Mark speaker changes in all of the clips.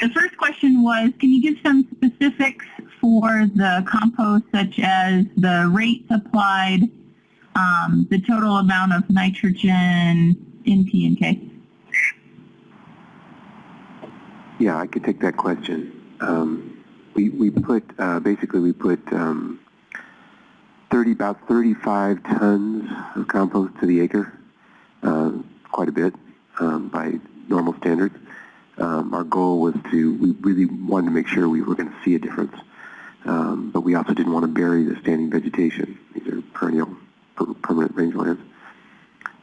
Speaker 1: the first question was, can you give some specifics for the compost, such as the rates applied, um, the total amount of nitrogen in P and K?
Speaker 2: Yeah, I could take that question. Um, we, we put, uh, basically we put um, 30, about 35 tons of compost to the acre, uh, quite a bit um, by normal standards. Um, our goal was to, we really wanted to make sure we were going to see a difference, um, but we also didn't want to bury the standing vegetation. These are perennial, per permanent rangelands.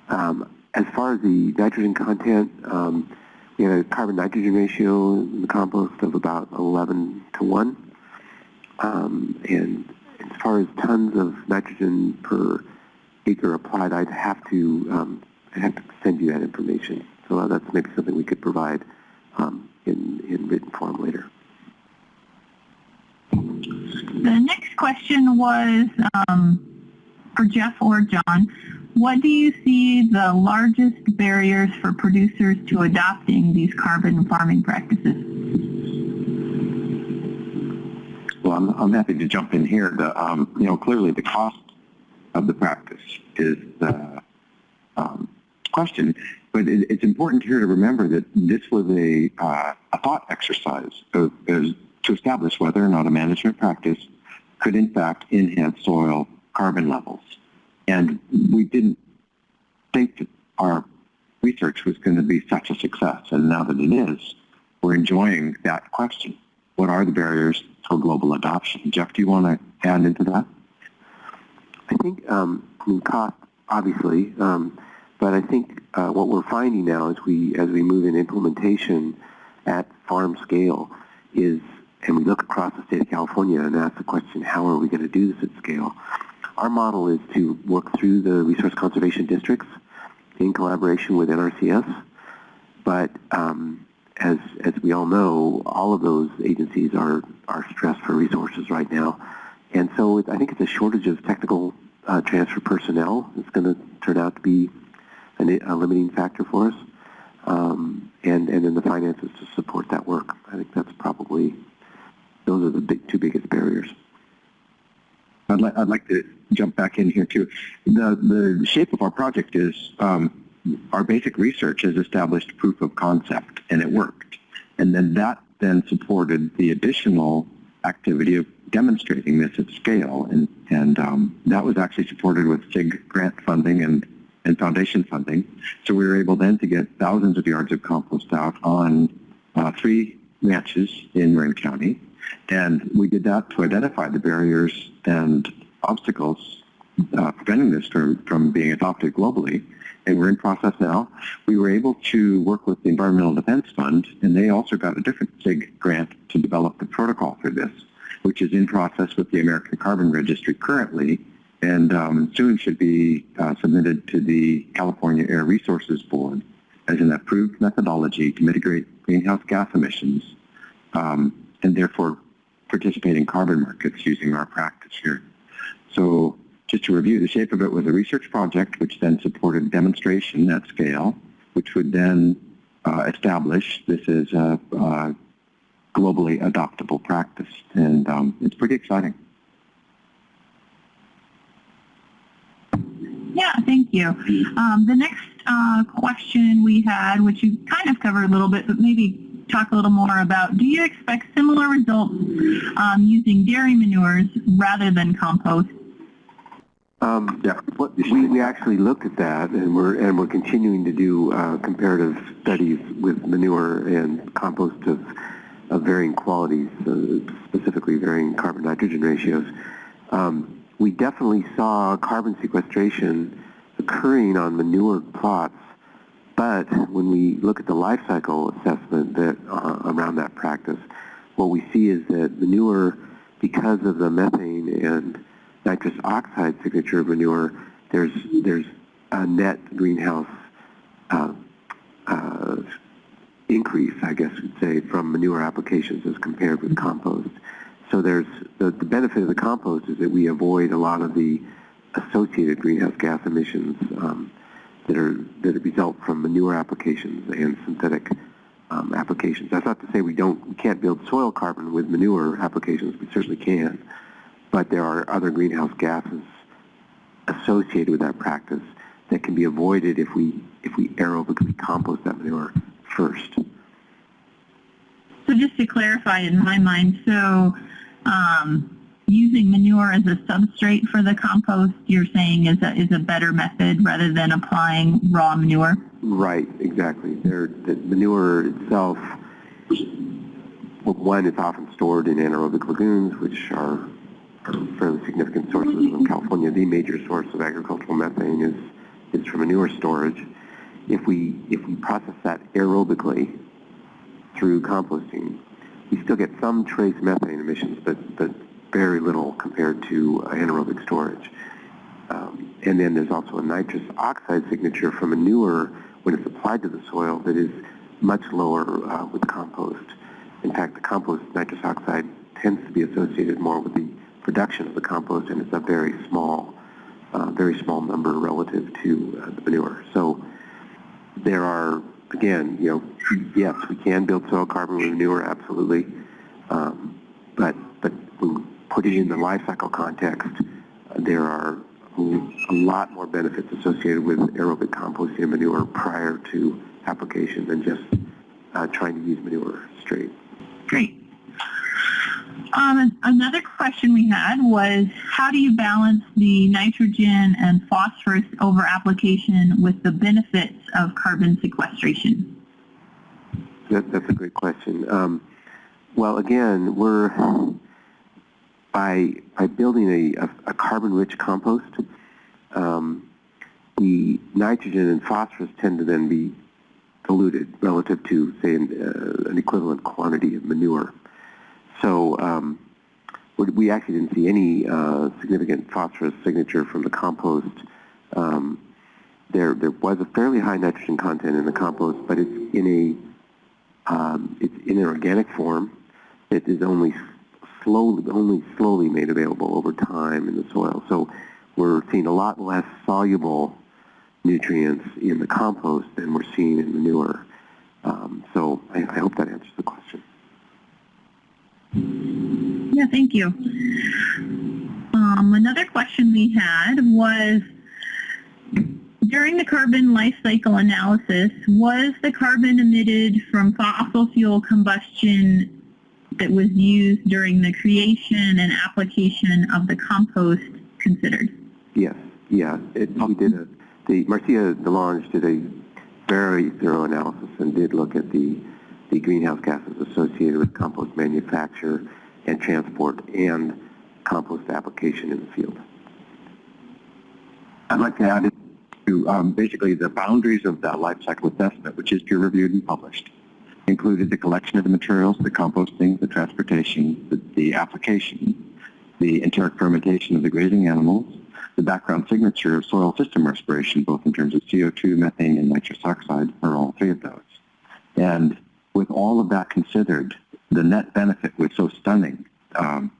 Speaker 2: Um, as far as the nitrogen content, um, we had a carbon-nitrogen ratio in the compost of about 11 to 1. Um, and as far as tons of nitrogen per acre applied, I'd have to um, I'd have to send you that information. So that's maybe something we could provide um, in, in written form later.
Speaker 1: The next question was um, for Jeff or John. What do you see the largest barriers for producers to adopting these carbon farming practices?
Speaker 3: Well, I'm, I'm happy to jump in here. The, um, you know, clearly the cost of the practice is the um, question, but it, it's important here to remember that this was a, uh, a thought exercise of, to establish whether or not a management practice could in fact enhance soil carbon levels. And we didn't think that our research was going to be such a success. And now that it is, we're enjoying that question. What are the barriers for global adoption? Jeff, do you want to add into that?
Speaker 2: I think, um, cost, obviously, um, but I think uh, what we're finding now as we as we move in implementation at farm scale is, and we look across the state of California and ask the question, how are we going to do this at scale? Our model is to work through the resource conservation districts in collaboration with NRCS, but um, as as we all know, all of those agencies are are stressed for resources right now, and so it, I think it's a shortage of technical uh, transfer personnel. It's going to turn out to be an, a limiting factor for us. Um, and, and then the finances to support that work. I think that's probably, those are the big, two biggest barriers.
Speaker 3: I'd, li I'd like to jump back in here too. The, the shape of our project is um, our basic research has established proof of concept and it worked. And then that then supported the additional activity of demonstrating this at scale. And, and um, that was actually supported with CIG grant funding and and foundation funding. So we were able then to get thousands of yards of compost out on uh, three ranches in Marin County. And we did that to identify the barriers and obstacles uh, preventing this from, from being adopted globally. And we're in process now. We were able to work with the Environmental Defense Fund, and they also got a different CIG grant to develop the protocol for this, which is in process with the American Carbon Registry currently and um, soon should be uh, submitted to the California Air Resources Board as an approved methodology to mitigate greenhouse gas emissions um, and therefore participate in carbon markets using our practice here. So just to review, the shape of it was a research project which then supported demonstration at scale, which would then uh, establish this as a, a globally adoptable practice. And um, it's pretty exciting.
Speaker 1: Yeah, thank you. Um, the next uh, question we had, which you kind of covered a little bit, but maybe talk a little more about, do you expect similar results um, using dairy manures rather than compost?
Speaker 2: Um, yeah, we, we actually looked at that, and we're and we're continuing to do uh, comparative studies with manure and compost of, of varying qualities, uh, specifically varying carbon nitrogen ratios. Um, we definitely saw carbon sequestration occurring on manure plots, but when we look at the life cycle assessment that uh, around that practice, what we see is that manure, because of the methane and nitrous oxide signature of manure, there's there's a net greenhouse uh, uh, increase, I guess we'd say, from manure applications as compared with compost. So there's the, the benefit of the compost is that we avoid a lot of the associated greenhouse gas emissions um, that are that result from manure applications and synthetic um, applications. That's not to say we don't, we can't build soil carbon with manure applications. We certainly can, but there are other greenhouse gases associated with that practice that can be avoided if we if we aerobically compost that manure first.
Speaker 1: So just to clarify in my mind, so um, using manure as a substrate for the compost, you're saying is a, is a better method rather than applying raw manure?
Speaker 2: Right, exactly. There, the manure itself, one, it's often stored in anaerobic lagoons, which are, are fairly significant sources in California. The major source of agricultural methane is, is from manure storage. If we, if we process that aerobically through composting, we still get some trace methane emissions, but, but very little compared to anaerobic storage. Um, and then there's also a nitrous oxide signature from a manure when it's applied to the soil that is much lower uh, with compost. In fact, the compost nitrous oxide tends to be associated more with the production of the compost, and it's a very small, uh, very small number relative to uh, the manure. So there are, again, you know, yes, we can build soil carbon with manure, absolutely, um, but but when put it in the life cycle context, there are a lot more benefits associated with aerobic composting manure prior to application than just uh, trying to use manure straight.
Speaker 1: Great. Um, another question we had was, how do you balance the nitrogen and phosphorus over application with the benefits of carbon sequestration?
Speaker 2: That, that's a great question. Um, well, again, we're by by building a, a, carbon-rich compost, um, the nitrogen and phosphorus tend to then be diluted relative to, say, an, uh, an equivalent quantity of manure. So um, we actually didn't see any uh, significant phosphorus signature from the compost. Um, there, there was a fairly high nitrogen content in the compost, but it's in a, um, it's in an organic form. It is only slowly, only slowly made available over time in the soil. So we're seeing a lot less soluble nutrients in the compost than we're seeing in manure. Um, so I, I hope that answers the question.
Speaker 1: Yeah, thank you. Um, another question we had was, during the carbon life cycle analysis, was the carbon emitted from fossil fuel combustion that was used during the creation and application of the compost considered?
Speaker 2: Yes, yeah. It, we did a, the Marcia DeLonge did a very thorough analysis and did look at the, the greenhouse gases associated with compost manufacture and transport and compost application in the field.
Speaker 3: I'd like to add to um, basically the boundaries of that life cycle assessment, which is peer-reviewed and published, included the collection of the materials, the composting, the transportation, the, the application, the enteric fermentation of the grazing animals, the background signature of soil system respiration, both in terms of CO2, methane, and nitrous oxide, or all three of those. And with all of that considered, the net benefit was so stunning. Um,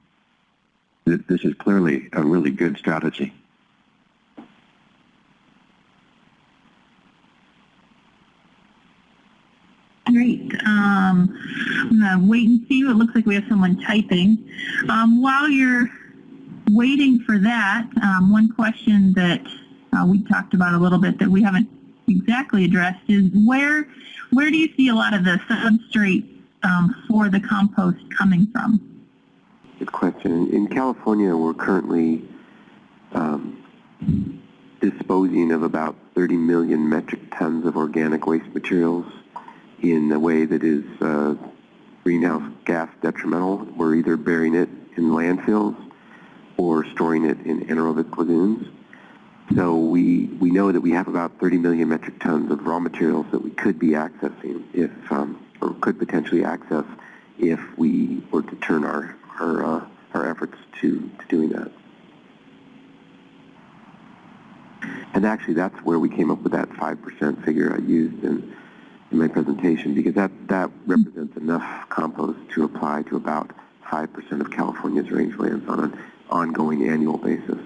Speaker 3: that this is clearly a really good strategy.
Speaker 1: Great. Um, I'm going to wait and see. It looks like we have someone typing. Um, while you're waiting for that, um, one question that uh, we talked about a little bit that we haven't exactly addressed is where where do you see a lot of the substrate um, for the compost coming from?
Speaker 2: Good question. In California, we're currently um, disposing of about 30 million metric tons of organic waste materials in a way that is uh, greenhouse gas detrimental. We're either burying it in landfills or storing it in anaerobic lagoons. So we, we know that we have about 30 million metric tons of raw materials that we could be accessing if, um, or could potentially access if we were to turn our, our, uh, our efforts to, to doing that. And actually that's where we came up with that 5% figure I used in, in my presentation because that, that represents enough compost to apply to about 5% of California's rangelands on an ongoing annual basis.